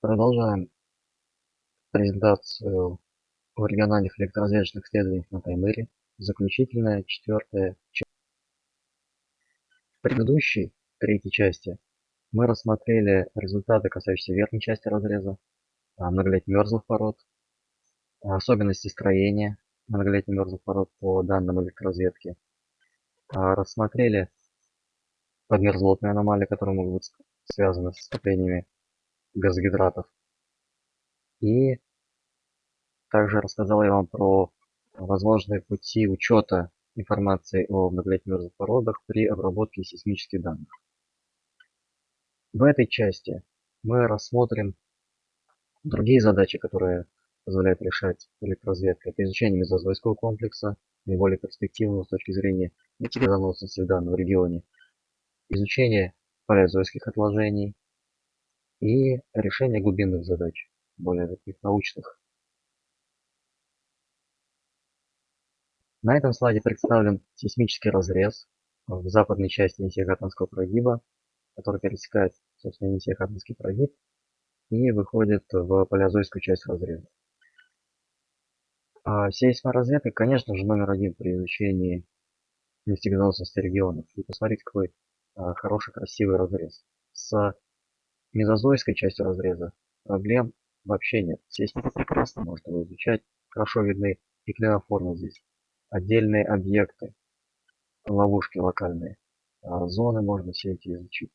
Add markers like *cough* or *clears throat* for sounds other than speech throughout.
Продолжаем презентацию о региональных электроразведочных исследованиях на Таймыре. Заключительная, четвертая часть. В предыдущей, третьей части, мы рассмотрели результаты, касающиеся верхней части разреза, а, многолетних мерзлых пород, особенности строения многолетних мерзлых пород по данным электроразведки. А, рассмотрели подмерзлотные аномалии, которые могут быть связаны с скоплениями газогидратов. И также рассказал я вам про возможные пути учета информации о многолетних породах при обработке сейсмических данных. В этой части мы рассмотрим другие задачи, которые позволяют решать электроразведка. Это изучение мезозойского комплекса, наиболее перспективного с точки зрения метеорозаносности в данном регионе, изучение палеозойских отложений, и решение глубинных задач, более таких научных. На этом слайде представлен сейсмический разрез в западной части Несехатанского прогиба, который пересекает, собственно, Несехатанский прогиб и выходит в палеозойскую часть разреза. А сейсморазведка, конечно же, номер один при изучении нефтегазоносности регионов. И посмотрите, какой а, хороший, красивый разрез. С мезозойской частью разреза проблем вообще нет. Сейсмика прекрасно может его изучать. Хорошо видны и здесь. Отдельные объекты, ловушки локальные. А зоны можно все эти изучить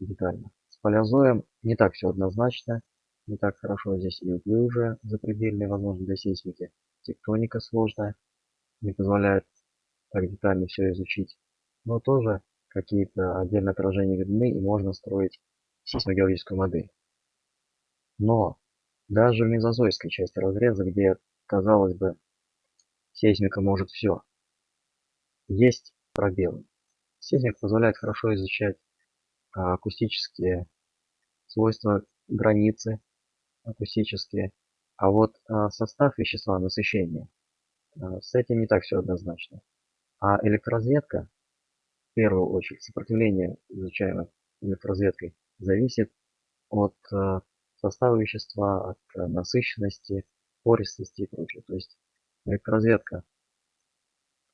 детально. С палеозоем не так все однозначно. Не так хорошо здесь и углы уже запредельные, возможно, для сейсмики. Тектоника сложная. Не позволяет так детально все изучить. Но тоже какие-то отдельные отражения видны и можно строить сейсмогеологическую модель. Но даже в мезозойской части разреза, где, казалось бы, сейсмика может все, есть пробелы. Сейсмик позволяет хорошо изучать а, акустические свойства границы акустические, а вот а, состав вещества насыщения, а, с этим не так все однозначно. А электроразведка, в первую очередь, сопротивление, изучаемое электроразведкой, зависит от э, состава вещества, от э, насыщенности, пористости и прочее. То есть электроразведка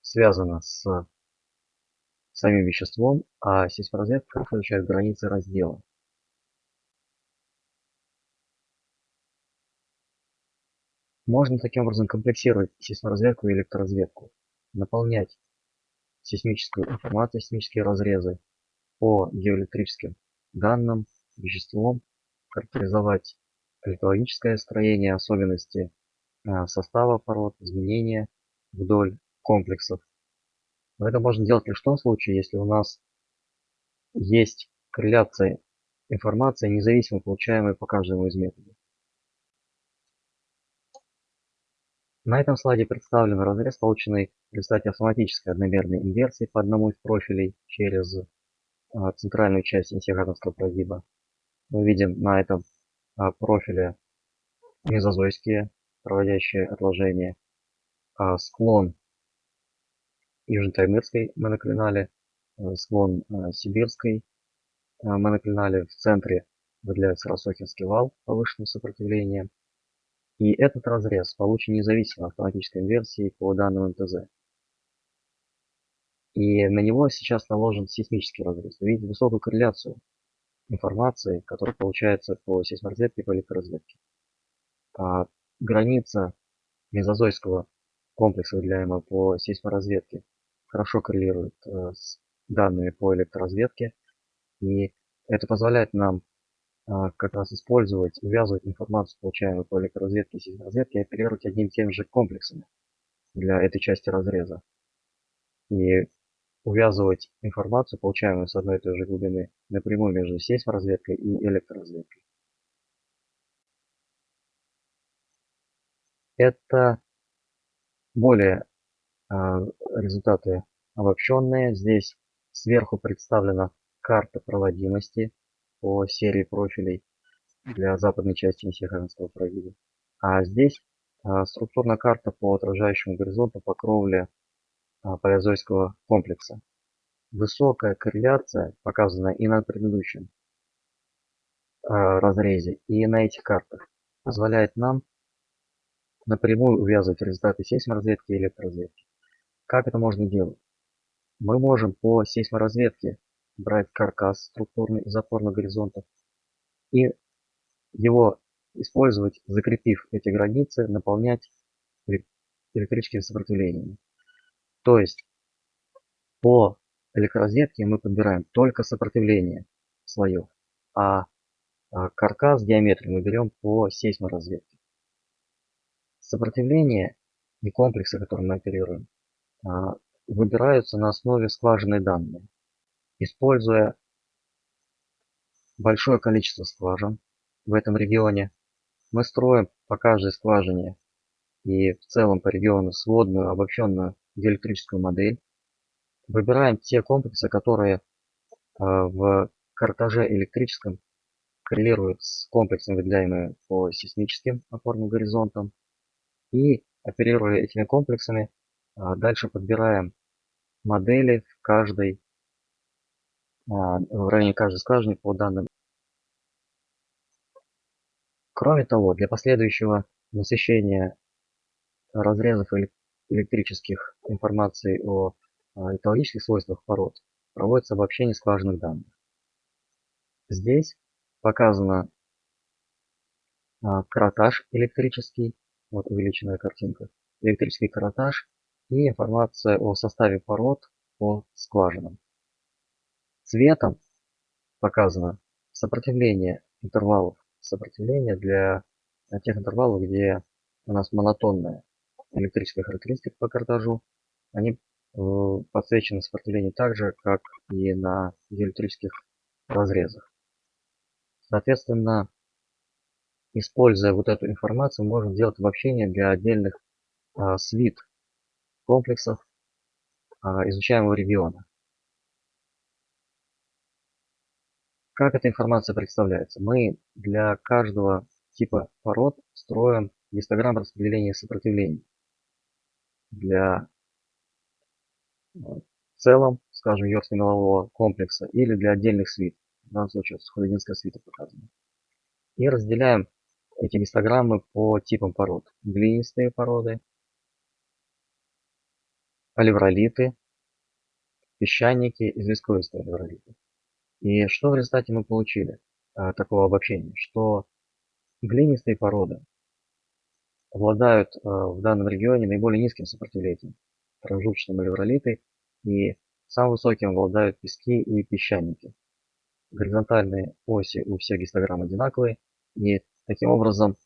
связана с самим веществом, а сейсморазведка изучает границы раздела. Можно таким образом комплексировать сейсморазведку и электроразведку, наполнять сейсмическую информацию, сейсмические разрезы по геоэлектрическим данным, веществом, характеризовать литологическое строение, особенности а, состава пород, изменения вдоль комплексов. Но это можно делать лишь в том случае, если у нас есть корреляция информации, независимо получаемой по каждому из методов. На этом слайде представлен разрез, полученный в результате автоматической одномерной инверсии по одному из профилей через центральную часть интегратовского прогиба. Мы видим на этом а, профиле мезозойские проводящие отложения, а, склон южно-таймырской моноклинале, склон сибирской моноклинале. В центре выделяется Рассохинский вал повышенного сопротивления. И этот разрез получен независимо автоматической инверсией по данным МТЗ. И на него сейчас наложен сейсмический разрез. Вы видите высокую корреляцию информации, которая получается по сейсморазведке и по электроразведке. А граница мезозойского комплекса, выделяемого по сейсморазведке, хорошо коррелирует э, с данными по электроразведке. И это позволяет нам а, как раз использовать, увязывать информацию, получаемую по электроразведке и сейсморазведке, и оперировать одним и тем же комплексами для этой части разреза. И увязывать информацию, получаемую с одной и той же глубины, напрямую между сейсморазведкой и электроразведкой. Это более э, результаты обобщенные. Здесь сверху представлена карта проводимости по серии профилей для западной части Несехаринского прогиба. А здесь э, структурная карта по отражающему горизонту по кровле а, палеозойского комплекса. Высокая корреляция, показанная и на предыдущем разрезе и на этих картах позволяет нам напрямую увязывать результаты сейсморазведки и электроразведки. Как это можно делать? Мы можем по сейсморазведке брать каркас структурный из опорных горизонтов и его использовать, закрепив эти границы, наполнять электрическими сопротивлениями. То есть по электроразведке мы подбираем только сопротивление слоев, а, а каркас геометрии мы берем по сейсморазведке. Сопротивление и комплексы, которыми мы оперируем, а, выбираются на основе скважинной данные, используя большое количество скважин в этом регионе. Мы строим по каждой скважине и в целом по региону сводную обобщенную диэлектрическую модель. Выбираем те комплексы, которые а, в картаже электрическом коррелируют с комплексом, выделяемыми по сейсмическим опорным горизонтам. И оперируя этими комплексами, а, дальше подбираем модели в каждой а, в районе каждой скважины по данным. Кроме того, для последующего насыщения разрезов электрических информации о а, экологических свойствах пород проводится обобщение скважинных данных. Здесь показано каротаж электрический, вот увеличенная картинка, электрический каротаж и информация о составе пород по скважинам. Цветом показано сопротивление интервалов, сопротивление для тех интервалов, где у нас монотонная электрическая характеристика по картажу. Они э, подсвечены сопротивление так же, как и на электрических разрезах. Соответственно, используя вот эту информацию, можно делать обобщение для отдельных а, свит комплексов а, изучаемого региона. Как эта информация представляется? Мы для каждого типа пород строим гистограмм распределения сопротивлений. Для в целом, скажем, Йоркско-мелового комплекса или для отдельных свит. В данном случае схододинская свита показана. И разделяем эти гистограммы по типам пород. Глинистые породы, алевролиты, песчаники, известковистые алевролиты. И что в результате мы получили а, такого обобщения? Что глинистые породы обладают а, в данном регионе наиболее низким сопротивлением, промежуточным алевролиты, и самым высоким обладают пески и песчаники. Горизонтальные оси у всех гистограмм одинаковые, и таким образом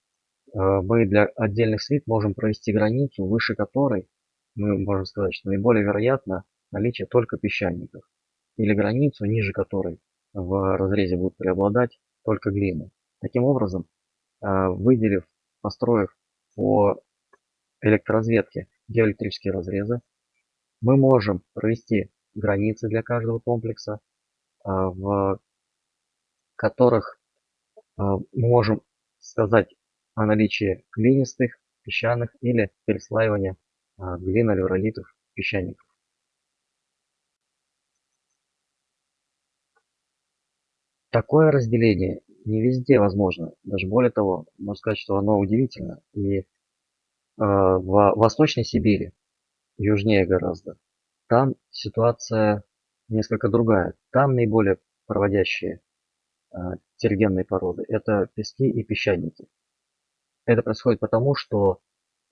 а, мы для отдельных свит можем провести границу, выше которой мы можем сказать, что наиболее вероятно наличие только песчаников, или границу, ниже которой в разрезе будут преобладать только глины. Таким образом, а, выделив, построив по электроразведке геоэлектрические разрезы, мы можем провести границы для каждого комплекса, а, в которых а, мы можем сказать о наличии глинистых, песчаных или переслаивания а, глинолевролитов песчаников. Такое разделение не везде возможно. Даже более того можно сказать что оно удивительно. И в восточной сибири южнее гораздо. Там ситуация несколько другая. Там наиболее проводящие э, тергенные породы это пески и песчаники. Это происходит потому что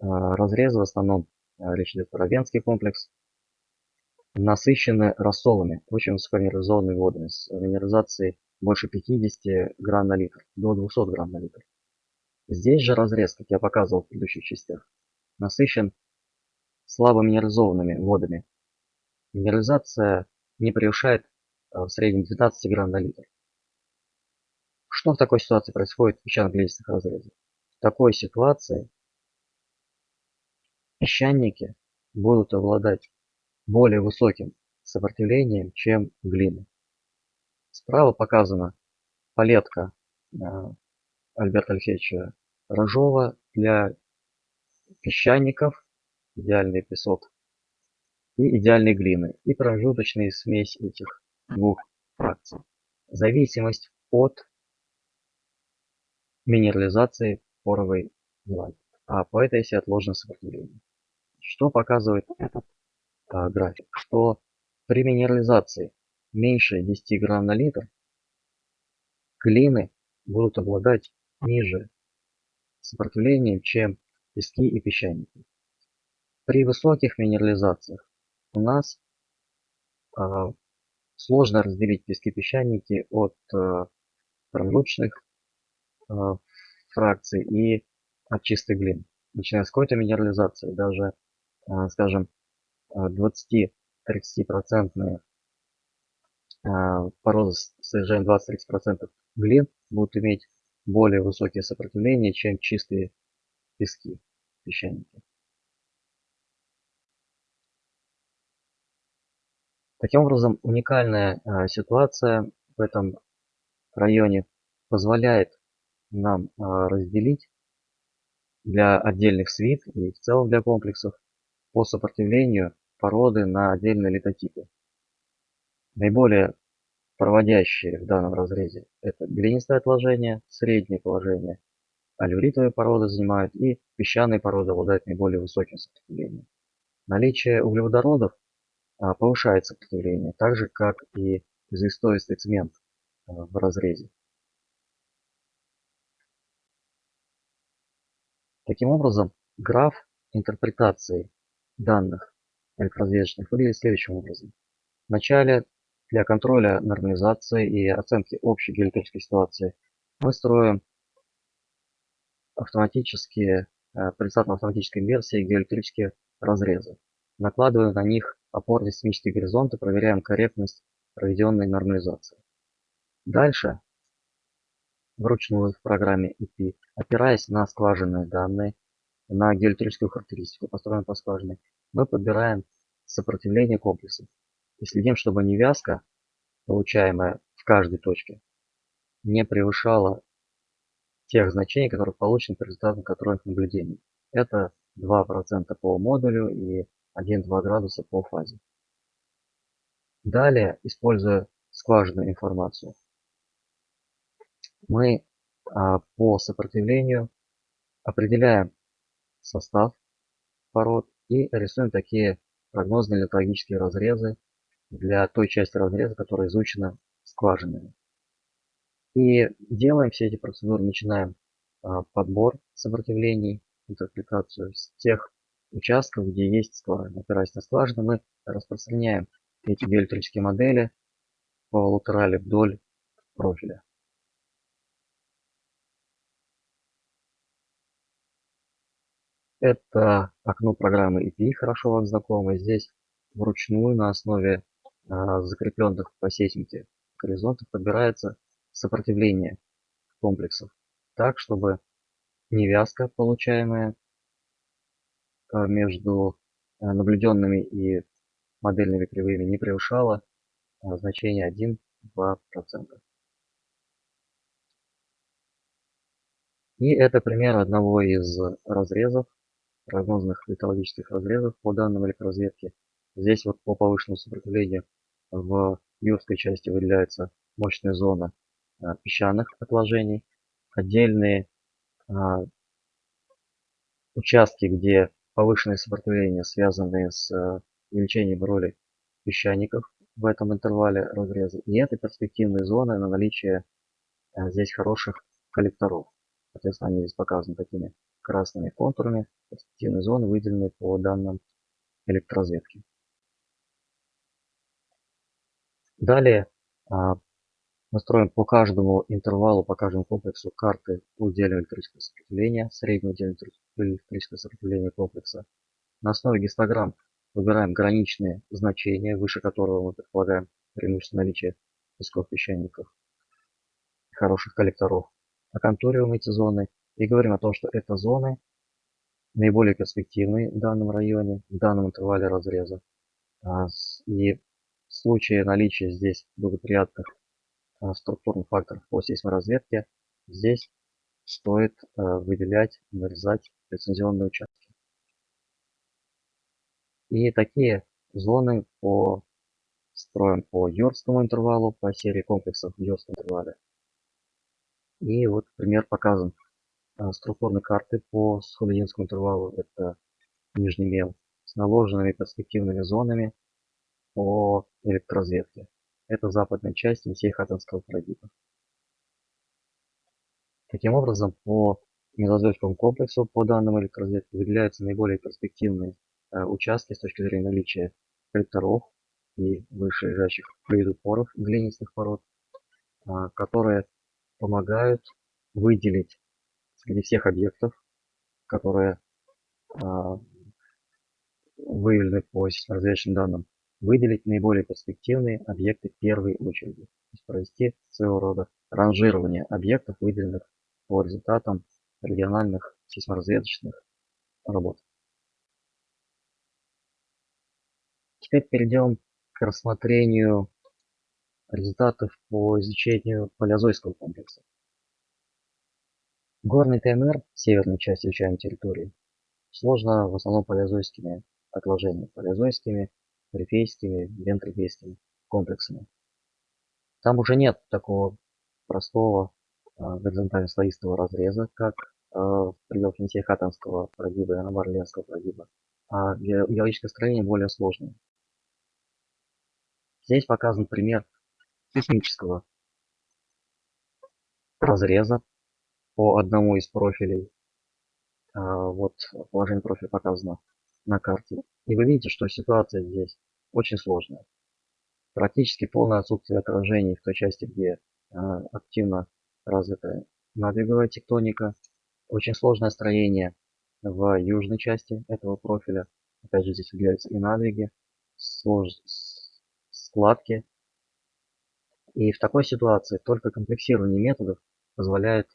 э, разрезы в основном речь идет про Венский комплекс, насыщены рассолами, очень высокоминерализованными водами с минерализацией больше 50 грамм на литр, до 200 грамм на литр. Здесь же разрез, как я показывал в предыдущих частях, насыщен слабо минерализованными водами. Минерализация не превышает а, в среднем 12 грамм на литр. Что в такой ситуации происходит в песчано-глинистых разрезах? В такой ситуации песчаники будут обладать более высоким сопротивлением, чем глины. Справа показана палетка э, Альберта Алексеевича Рожова для песчаников, идеальный песок и идеальной глины, и промежуточная смесь этих двух фракций. Зависимость от минерализации поровой глади, а по этой оси отложено сопротивление. Что показывает этот а, график? Что при минерализации меньше 10 грамм на литр глины будут обладать ниже сопротивлением, чем пески и песчаники. При высоких минерализациях у нас э, сложно разделить пески песчаники от э, промежуточных э, фракций и от чистой глины. Начиная с какой-то минерализации, даже, э, скажем, 20-30% порозы с содержанием 20-30% глин будут иметь более высокие сопротивления, чем чистые пески, песчаники. Таким образом, уникальная а, ситуация в этом районе позволяет нам а, разделить для отдельных свит и в целом для комплексов по сопротивлению породы на отдельные литотипы. Наиболее проводящие в данном разрезе это глинистое отложение, среднее положение, алюритовые породы занимают и песчаные породы обладают наиболее высоким сопротивлением. Наличие углеводородов а, повышает сопротивление, так же как и известоистый цемент а, в разрезе. Таким образом, граф интерпретации данных электрозвездочных выглядит следующим образом. Вначале для контроля нормализации и оценки общей геоэлектрической ситуации мы строим автоматические, э, предстатно автоматической версии геоэлектрические разрезы. Накладываем на них опорные сейсмические горизонты, проверяем корректность проведенной нормализации. Дальше, вручную в программе EP, опираясь на скважинные данные, на геоэлектрическую характеристику, построенную по скважине, мы подбираем сопротивление комплекса и следим, чтобы невязка, получаемая в каждой точке, не превышала тех значений, которые получены по результатам контрольных наблюдений. Это 2% по модулю и 1-2 градуса по фазе. Далее, используя скважинную информацию, мы а, по сопротивлению определяем состав пород и рисуем такие прогнозные литологические разрезы для той части разреза, которая изучена скважинами. И делаем все эти процедуры, начинаем а, подбор сопротивлений, интерпретацию с тех участков, где есть скважина. Опираясь на скважину, мы распространяем эти диэлектрические модели по латерали вдоль профиля. Это окно программы EPI, хорошо вам знакомо. Здесь вручную на основе закрепленных по сейсмике горизонтов подбирается сопротивление комплексов так, чтобы невязка, получаемая а, между а, наблюденными и модельными кривыми, не превышала значение 1-2%. И это пример одного из разрезов прогнозных литологических разрезов по данным электроразведки. Здесь вот по повышенному сопротивлению в юрской части выделяется мощная зона а, песчаных отложений. Отдельные а, участки, где повышенное сопротивление, связанные с а, увеличением роли песчаников в этом интервале разреза. И это перспективные зоны на наличие здесь хороших коллекторов. Соответственно, они здесь показаны такими красными контурами перспективной зоны, выделены по данным электроразведки. Далее а, мы строим по каждому интервалу, по каждому комплексу карты удельного электрического сопротивления, среднего удельного электрического сопротивления комплекса. На основе гистограмм выбираем граничные значения, выше которого мы предполагаем преимущество наличия песков песчаников, хороших коллекторов. Оконтуриваем эти зоны и говорим о том, что это зоны наиболее перспективные в данном районе, в данном интервале разреза. А, и случае наличия здесь благоприятных а, структурных факторов по сейсморазведке, здесь стоит а, выделять, нарезать лицензионные участки. И такие зоны по строим по Йоркскому интервалу, по серии комплексов в Йоркском интервале. И вот пример показан. А, структурной карты по схолодинскому интервалу. Это нижний мел с наложенными перспективными зонами по электроразведке. Это западная часть Енисей-Хатанского прогиба. Таким образом, по мезозойскому комплексу по данным электроразведки выделяются наиболее перспективные э, участки с точки зрения наличия коллекторов и выше лежащих флюидопоров глинистых пород, э, которые помогают выделить среди всех объектов, которые э, выявлены по разведочным данным, выделить наиболее перспективные объекты первой очереди. Есть провести своего рода ранжирование объектов, выделенных по результатам региональных сейсморазведочных работ. Теперь перейдем к рассмотрению результатов по изучению палеозойского комплекса. Горный ТНР, северной части изучаемой территории, сложно в основном палеозойскими отложениями, палеозойскими, рифейскими, вентрифейскими комплексами. Там уже нет такого простого а, горизонтально-слоистого разреза, как а, в пределах Енисей-Хатанского прогиба и Анабарленского прогиба, а геологическое строение более сложное. Здесь показан пример сейсмического разреза по одному из профилей. А, вот положение профиля показано на карте. И вы видите, что ситуация здесь очень сложная. Практически полное отсутствие отражений в той части, где активно развитая надвиговая тектоника. Очень сложное строение в южной части этого профиля. Опять же здесь выделяются и надвиги, складки. И в такой ситуации только комплексирование методов позволяет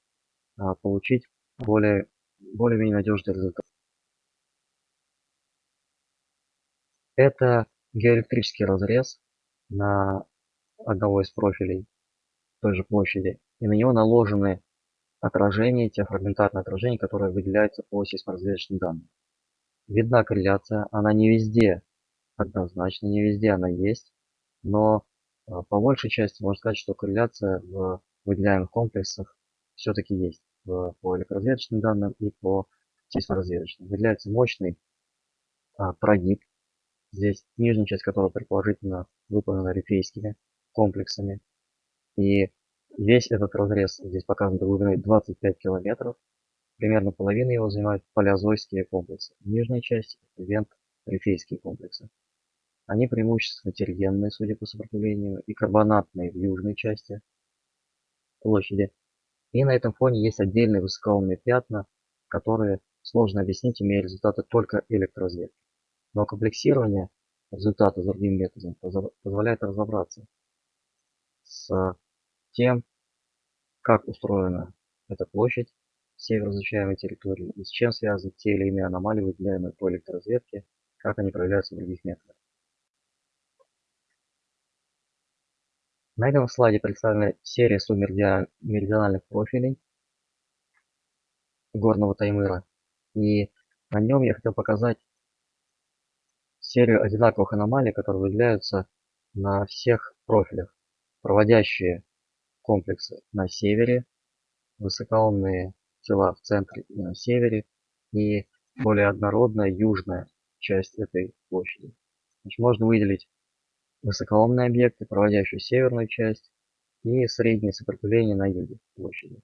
а, получить более более-менее надежный результат. Это геоэлектрический разрез на одного из профилей той же площади и на него наложены отражения, те фрагментарные отражения, которые выделяются по сейсморазведочным данным. Видна корреляция, она не везде однозначно, не везде она есть, но а, по большей части можно сказать, что корреляция в выделяемых комплексах все-таки есть в, по электроразведочным данным и по сейсморазведочным. Выделяется мощный а, прогиб, здесь нижняя часть которого предположительно выполнена рифейскими комплексами. И Весь этот разрез здесь показан глубиной 25 километров. Примерно половина его занимают палеозойские комплексы. Нижняя часть – вент-рифейские комплексы. Они преимущественно тергенные, судя по сопротивлению, и карбонатные в южной части площади. И на этом фоне есть отдельные высокоумные пятна, которые сложно объяснить, имея результаты только электроразведки. Но комплексирование результата другим методом позволяет разобраться с тем, как устроена эта площадь северо изучаемой территории и с чем связаны те или иные аномалии, выделяемые по электроразведке, как они проявляются в других методах. На этом слайде представлена серия субмеридиональных профилей горного Таймыра. И на нем я хотел показать серию одинаковых аномалий, которые выделяются на всех профилях, проводящие комплексы на севере, высокоумные тела в центре и на севере, и более однородная южная часть этой площади. Значит, можно выделить высокоумные объекты, проводящие северную часть, и среднее сопротивление на юге площади.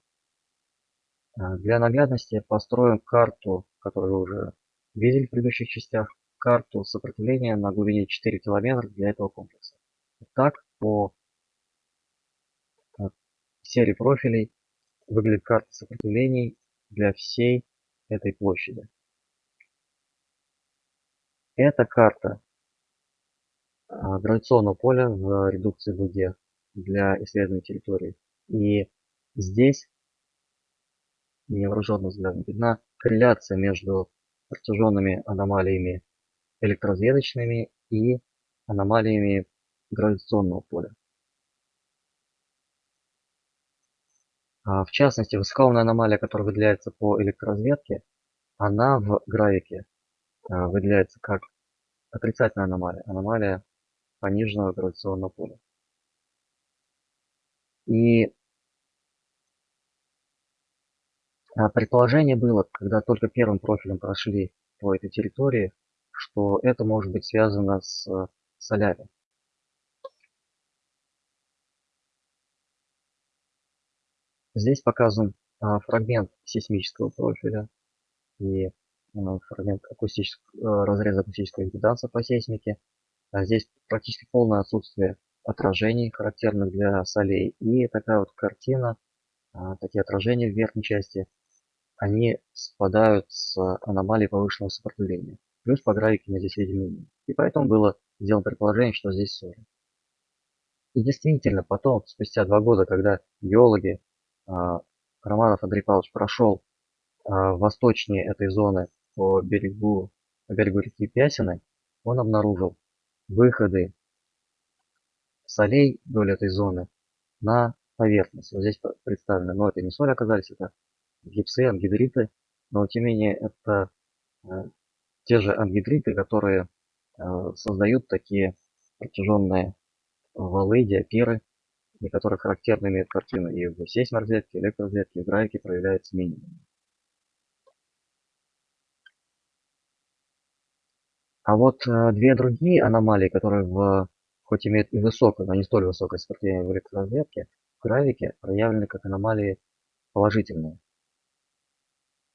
А, для наглядности построим карту, которую вы уже видели в предыдущих частях, карту сопротивления на глубине 4 км для этого комплекса. Так, по серии профилей выглядит карта сопротивлений для всей этой площади. Это карта а, гравитационного поля в редукции дуге для исследования территории. И здесь невооруженным взглядом видна корреляция между протяженными аномалиями электроразведочными и аномалиями гравитационного поля. А, в частности, высокоумная аномалия, которая выделяется по электроразведке, она в графике а, выделяется как отрицательная аномалия, аномалия пониженного гравитационного поля. И А предположение было, когда только первым профилем прошли по этой территории, что это может быть связано с солями. Здесь показан а, фрагмент сейсмического профиля и а, фрагмент акустического, а, разреза акустического импеданса по сейсмике. А здесь практически полное отсутствие отражений, характерных для солей. И такая вот картина, а, такие отражения в верхней части, они совпадают с аномалией повышенного сопротивления. Плюс по графике мы здесь видим минимум. И поэтому было сделано предположение, что здесь соли. И действительно, потом, спустя два года, когда геологи, а, Романов Андрей Павлович прошел а, восточнее этой зоны по берегу, по берегу реки Пясины, он обнаружил выходы солей вдоль этой зоны на поверхность. Вот здесь представлено, но это не соли оказались, это гипсы, ангидриты, но тем не менее это э, те же ангидриты, которые э, создают такие протяженные валы, диапиры, и которые характерно имеют картину и в сейсморозетке, электророзетке, в графике проявляется минимум. А вот э, две другие аномалии, которые в, хоть имеют и высокое, но не столь высокое сопротивление в электророзетке, в графике проявлены как аномалии положительные.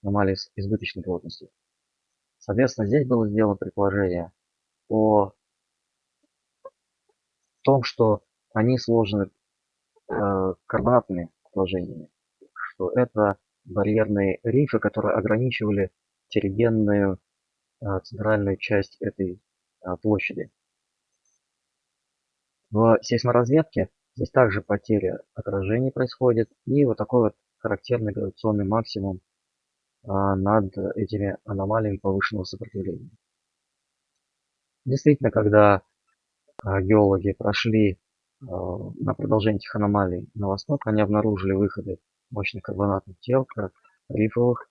Аномалии с избыточной плотностью. Соответственно, здесь было сделано предположение о том, что они сложены э, карбонатными отложениями, что это барьерные рифы, которые ограничивали терригенную э, центральную часть этой э, площади. В сейсморазведке здесь также потеря отражений происходит и вот такой вот характерный гравитационный максимум над этими аномалиями повышенного сопротивления. Действительно, когда а, геологи прошли а, на продолжение этих аномалий на восток, они обнаружили выходы мощных карбонатных тел, рифовых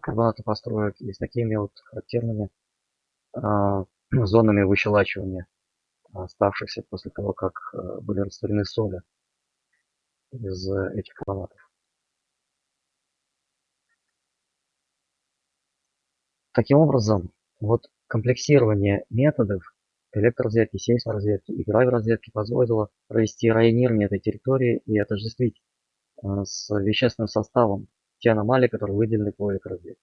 карбонатных построек и с такими вот характерными *clears throat* зонами выщелачивания оставшихся после того, как были растворены соли из этих карбонатов. Таким образом, вот комплексирование методов электроразведки, сейсморазведки и гравиразведки позволило провести районирование этой территории и отождествить э, с вещественным составом те аномалии, которые выделены по электроразведке.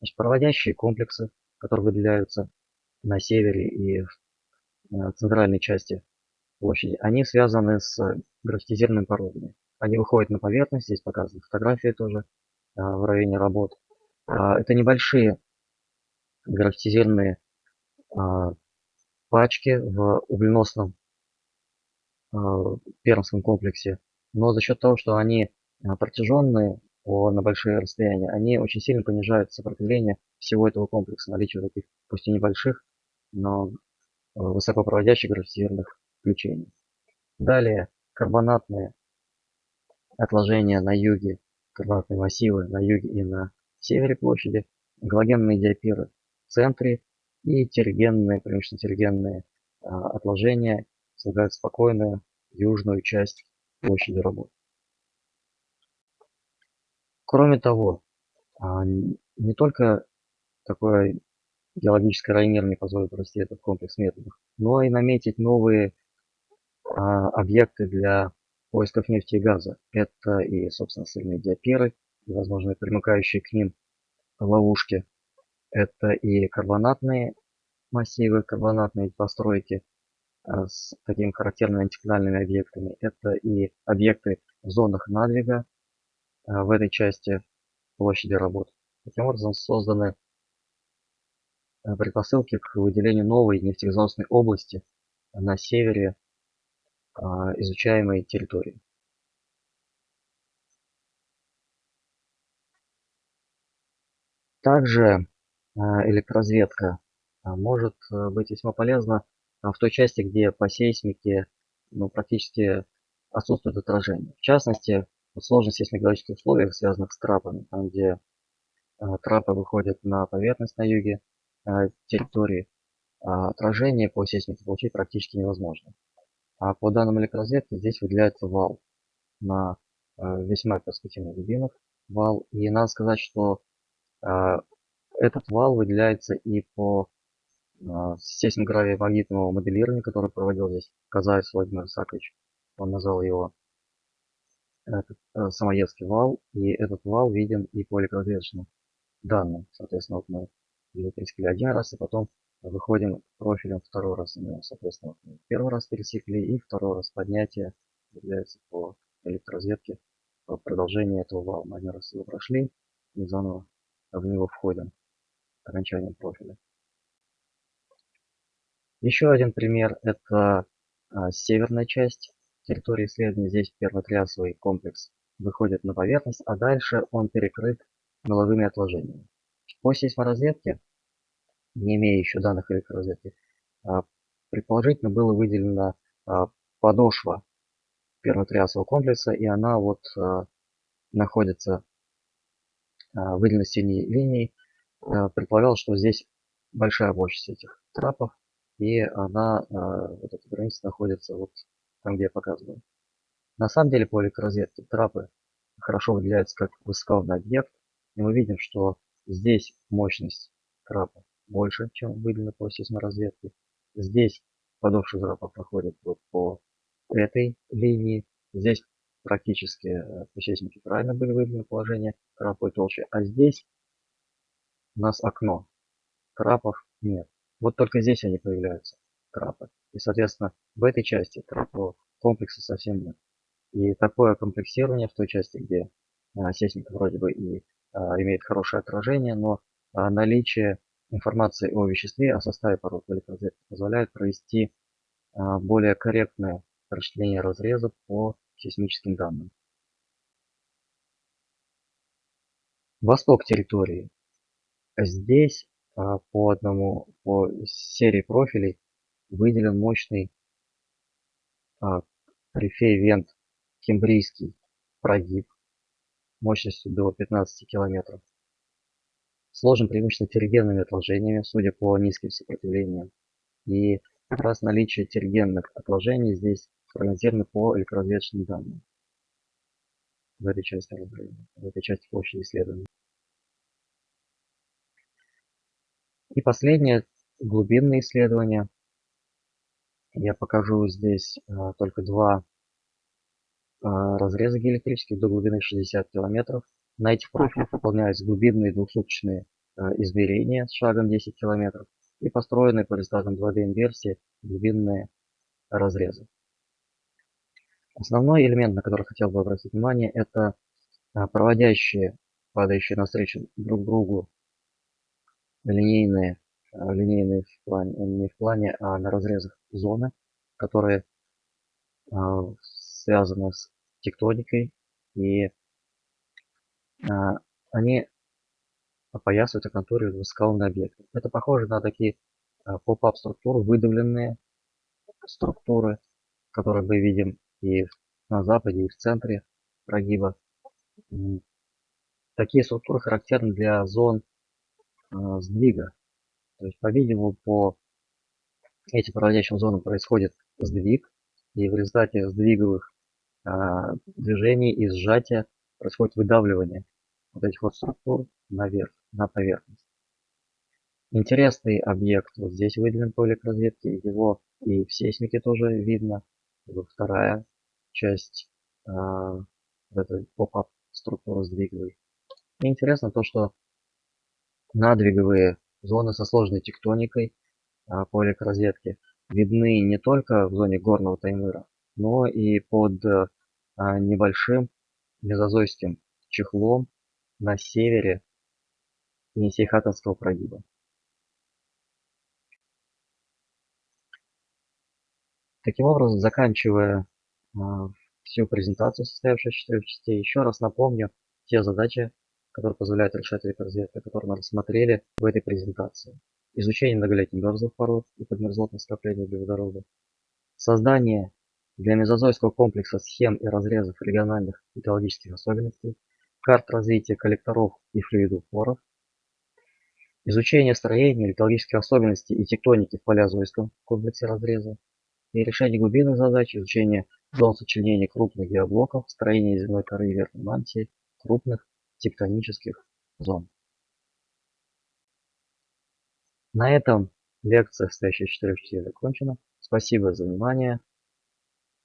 Значит, проводящие комплексы, которые выделяются на севере и в э, центральной части площади, они связаны с графитизированными породами. Они выходят на поверхность, здесь показаны фотографии тоже э, в районе работ. А, это небольшие графитизированные а, пачки в угленосном а, пермском комплексе. Но за счет того, что они а, протяженные на большие расстояния, они очень сильно понижают сопротивление всего этого комплекса, наличие таких, пусть и небольших, но высокопроводящих графитизированных включений. Далее карбонатные отложения на юге, карбонатные массивы на юге и на севере площади, галогенные диапиры центре и тергенные, преимущественно тергенные а, отложения слагают спокойную южную часть площади работ. Кроме того, а, не только такое геологическое районирование позволит провести этот комплекс методов, но и наметить новые а, объекты для поисков нефти и газа. Это и, собственно, сильные диаперы, и, возможно, примыкающие к ним ловушки это и карбонатные массивы, карбонатные постройки а, с такими характерными антиклинальными объектами. Это и объекты в зонах надвига а, в этой части площади работ. Таким образом созданы а, предпосылки к выделению новой нефтегазоносной области на севере изучаемой территории. Также электроразведка а, может э, быть весьма полезна а, в той части, где по сейсмике ну, практически отсутствует отражение. В частности, в сложных сейсмологических условиях, связанных с трапами, там где трапы выходят на поверхность на юге территории, отражение по сейсмике получить практически невозможно. А по данным электроразведки здесь выделяется вал на весьма перспективных глубинах. вал. И надо сказать, что а, этот вал выделяется и по а, сейсмогравии-магнитного моделирования, который проводил здесь Казаев Владимир Исакович. Он назвал его этот, э, Самоедский вал. И этот вал виден и по электроответочным данным. Соответственно, вот мы пересекли один раз, и потом выходим профилем второй раз. Соответственно, первый раз пересекли, и второй раз поднятие является по электроразведке по продолжению этого вала. Мы один раз его прошли и заново в него входим окончанием профиля. Еще один пример это а, северная часть территории исследования. Здесь первотрясовый комплекс выходит на поверхность, а дальше он перекрыт меловыми отложениями. По сейсморазведке, не имея еще данных электроразведки, а, предположительно было выделено а, подошва первотрясового комплекса, и она вот находится выделена синей линией. Предполагалось, что здесь большая площадь этих трапов, и она, вот эта граница находится вот там, где я показываю. На самом деле по электроразведке трапы хорошо выделяются как высокоуровневый объект, и мы видим, что здесь мощность трапа больше, чем выделена по сейсморазведке. Здесь подошва трапа проходит вот по этой линии. Здесь практически э, по сейсмике правильно были выделены положения трапа и толще. А здесь у нас окно. Трапов нет. Вот только здесь они появляются, трапы. И, соответственно, в этой части трапового комплекса совсем нет. И такое комплексирование в той части, где а, сейсмика вроде бы и а, имеет хорошее отражение, но а, наличие информации о веществе, о составе пород в электроразведке позволяет провести а, более корректное расчленение разреза по сейсмическим данным. Восток территории. Здесь по одному, по серии профилей выделен мощный рифей вент кембрийский прогиб мощностью до 15 километров. Сложен преимущественно тергенными отложениями, судя по низким сопротивлениям. И как раз наличие тергенных отложений здесь прогнозировано по электроразведочным данным в этой части в этой части площади исследования. И последнее глубинные исследования. Я покажу здесь а, только два а, разреза геоэлектрических до глубины 60 километров. На этих профилях выполняются глубинные двухсуточные а, измерения с шагом 10 километров и построенные по результатам 2D инверсии глубинные разрезы. Основной элемент, на который хотел бы обратить внимание, это проводящие, падающие навстречу друг другу линейные, линейные в плане, не в плане, а на разрезах зоны, которые связаны с тектоникой, и они опоясывают и контурируют высокоуровневые объекты. Это похоже на такие поп-ап структуры, выдавленные структуры, которые мы видим и на западе, и в центре прогиба. Такие структуры характерны для зон сдвига. То есть, по-видимому, по этим проводящим зонам происходит сдвиг, и в результате сдвиговых а, движений и сжатия происходит выдавливание вот этих вот структур наверх, на поверхность. Интересный объект вот здесь выделен по электроразведке, его и в сейсмике тоже видно. Вот вторая часть э, этой поп-ап структуры сдвиговой. Интересно то, что надвиговые зоны со сложной тектоникой э, по электроразведке видны не только в зоне горного таймыра, но и под а, небольшим мезозойским чехлом на севере Енисейхатовского прогиба. Таким образом, заканчивая а, всю презентацию, состоявшую из четырех частей, еще раз напомню те задачи, которые позволяют решать электроразведка, которые мы рассмотрели в этой презентации. Изучение многолетних мерзлых пород и подмерзлотных скоплений углеводорода. Создание для мезозойского комплекса схем и разрезов региональных экологических особенностей, карт развития коллекторов и флюидофоров, изучение строения, экологических особенностей и тектоники в палеозойском комплексе разреза и решение глубинных задач, изучение зон сочленения крупных геоблоков, строение земной коры и верхней мантии, крупных тектонических зон. На этом лекция, состоящая из четырех частей, закончена. Спасибо за внимание.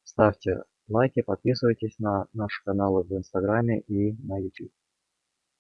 Ставьте лайки, подписывайтесь на наши каналы в Инстаграме и на YouTube.